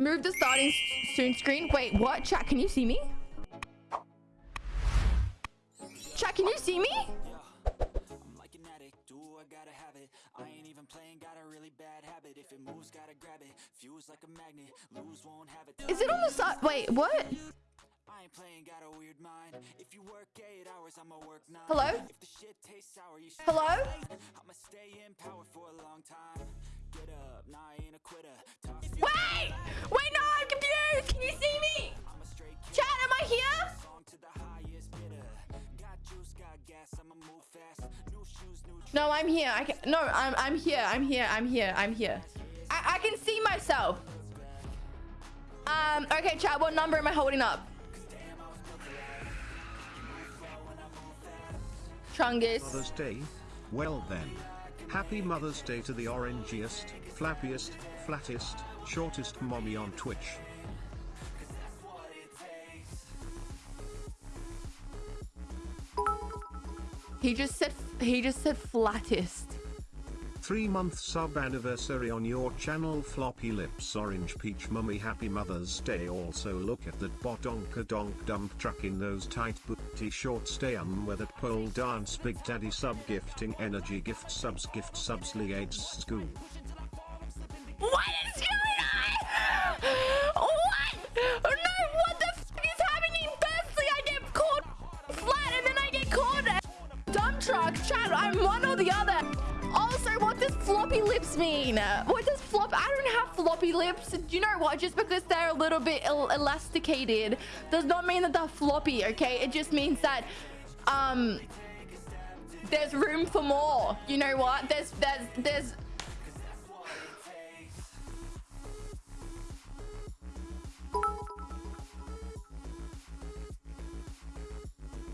Move the starting soon screen. Wait, what? Chat, can you see me? Chat, can you see me? I ain't even playing, got a really bad habit If it moves, gotta grab it Fuse like a magnet, lose, won't have it Is it on the side? Wait, what? I ain't playing, got a weird mind If you work 8 hours, I'ma work 9 Hello? If the shit tastes sour, you Hello? I'ma stay in power for a long time Get up, nah, I ain't a quitter Wait! No, I'm here. I can. No, I'm. I'm here. I'm here. I'm here. I'm here. I, I can see myself. Um. Okay, chat. What number am I holding up? Chungus. Mother's Day? Well then. Happy Mother's Day to the orangiest, flappiest, flattest, shortest mommy on Twitch. He just said. He just said flattest. Three month sub anniversary on your channel Floppy Lips Orange Peach Mummy Happy Mother's Day also look at that botonka donk dump truck in those tight booty shorts stay um where that pole dance Big Daddy sub gifting energy gift subs gift subs liates school. What lips mean? What does flop? I don't have floppy lips. Do You know what? Just because they're a little bit el elasticated does not mean that they're floppy, okay? It just means that, um, there's room for more. You know what? There's, there's, there's,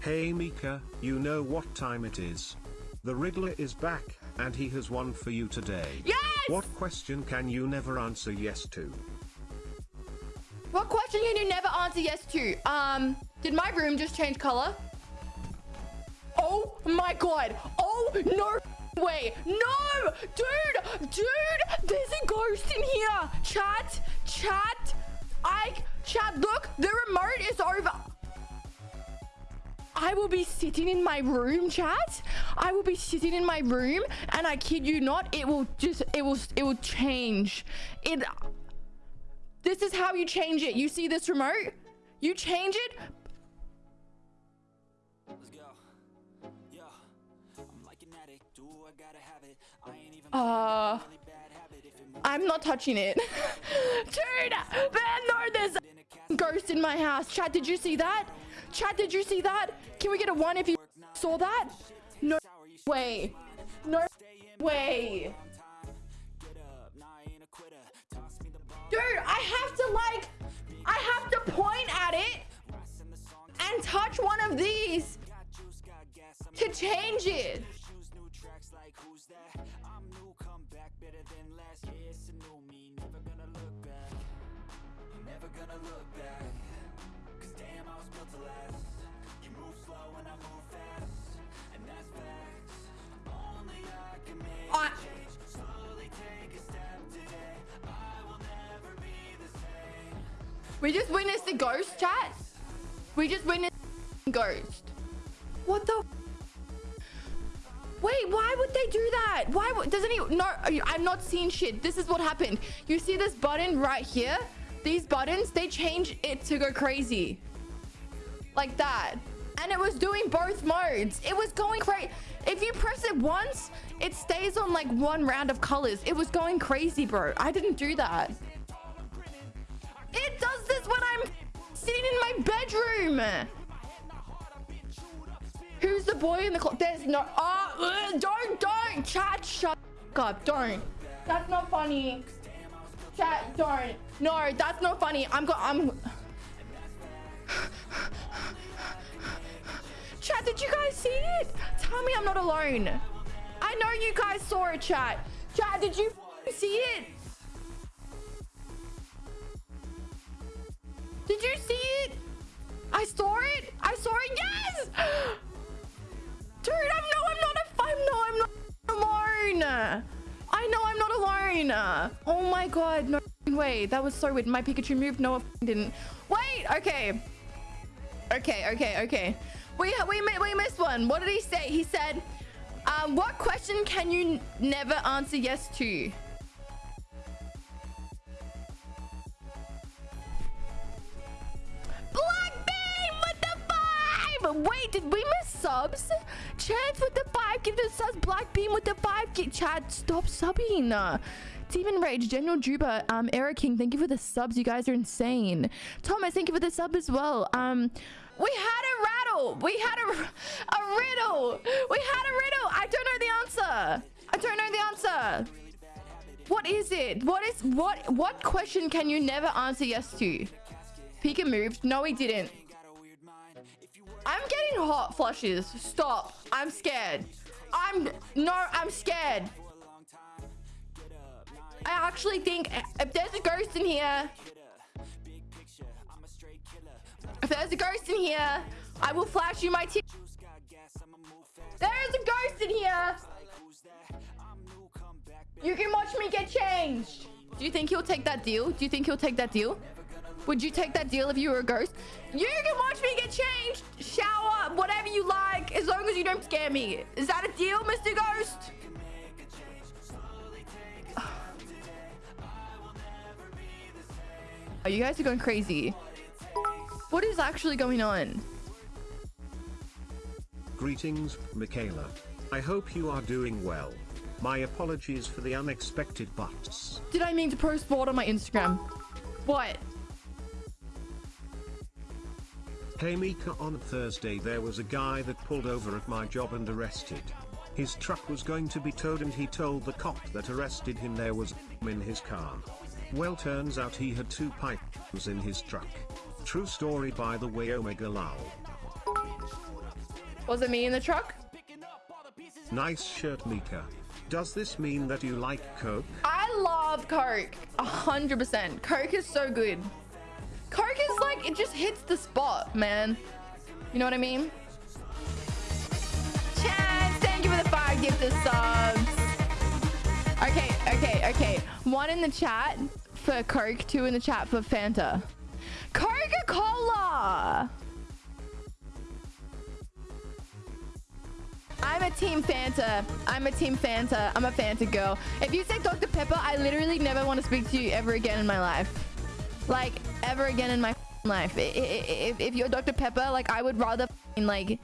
Hey Mika, you know what time it is. The Riddler is back, and he has one for you today. yes! What question can you never answer yes to? What question can you never answer yes to? Um, did my room just change color? Oh my god. Oh, no way. No! Dude, dude, there's a ghost in here. Chat, chat, I, chat, look, the remote is over. I will be sitting in my room, chat. I will be sitting in my room, and I kid you not, it will just, it will, it will change. It, this is how you change it. You see this remote? You change it. Let's go. Yeah. I'm like an addict, do I gotta have it I ain't even Uh, really bad it moves I'm not touching it. Dude, man, no, there's a ghost in my house. Chat, did you see that? Chat, did you see that? Can we get a one if you saw that? No way. No way. Dude, I have to like, I have to point at it and touch one of these to change it. like who's that? I'm new, come back better than last Yeah, it's a new me, never gonna look back was built to last You move slow and I move fast And that's facts Only I can make change Slowly take a step today I will never be the same we just witnessed a ghost, chat. We just witnessed a ghost. What the? Wait, why would they do that? Why doesn't he? No, I'm not seeing shit. This is what happened. You see this button right here? These buttons, they change it to go crazy. Like that. And it was doing both modes. It was going crazy. If you press it once, it stays on like one round of colors. It was going crazy, bro. I didn't do that. It does this when I'm sitting in my bedroom. Who's the boy in the clock? There's no. Oh, don't, don't. Chat, shut up. Don't. That's not funny. Chat, don't. No, that's not funny. I'm go. I'm. Chat, did you guys see it? Tell me I'm not alone. I know you guys saw it, chat. Chat, did you see it? Did you see it? I saw it. I saw it. Yes. Dude, I'm no, I'm not a. I'm no, I'm not alone. I know I'm not alone. Oh my god, no way. That was so weird. My Pikachu moved. No, it didn't. Wait. Okay. Okay. Okay. Okay. We we we missed one. What did he say? He said, um, "What question can you never answer yes to?" Blackbean with the five. Wait, did we miss subs? Chance with the five. Give the subs. Blackbean with the five. Chad. Stop subbing. Demon Rage, General Juba, um, Eric King, thank you for the subs. You guys are insane. Thomas, thank you for the sub as well. Um, we had a rattle. We had a, a riddle. We had a riddle. I don't know the answer. I don't know the answer. What is it? What is what? What question can you never answer yes to? Pika moved. No, he didn't. I'm getting hot flushes. Stop. I'm scared. I'm no. I'm scared. I actually think if there's a ghost in here, if there's a ghost in here, I will flash you my t There is a ghost in here. You can watch me get changed. Do you think he'll take that deal? Do you think he'll take that deal? Would you take that deal if you were a ghost? You can watch me get changed, shower, whatever you like, as long as you don't scare me. Is that a deal, Mr. Ghost? Oh, you guys are going crazy. What is actually going on? Greetings, Michaela. I hope you are doing well. My apologies for the unexpected butts. Did I mean to post what on my Instagram? What? Hey Mika on Thursday there was a guy that pulled over at my job and arrested. His truck was going to be towed and he told the cop that arrested him there was in his car. Well turns out he had two pipes in his truck. True story by the way Omega Lal. Was it me in the truck? Nice shirt Mika. Does this mean that you like Coke? I love Coke. A hundred percent. Coke is so good. Coke is like, it just hits the spot, man. You know what I mean? Chance, thank you for the five gifted subs. Okay, okay, okay. One in the chat for Coke, two in the chat for Fanta. Coca-Cola! I'm a team Fanta. I'm a team Fanta. I'm a Fanta girl. If you say Dr. Pepper, I literally never want to speak to you ever again in my life. Like, ever again in my life. If, if you're Dr. Pepper, like, I would rather, like,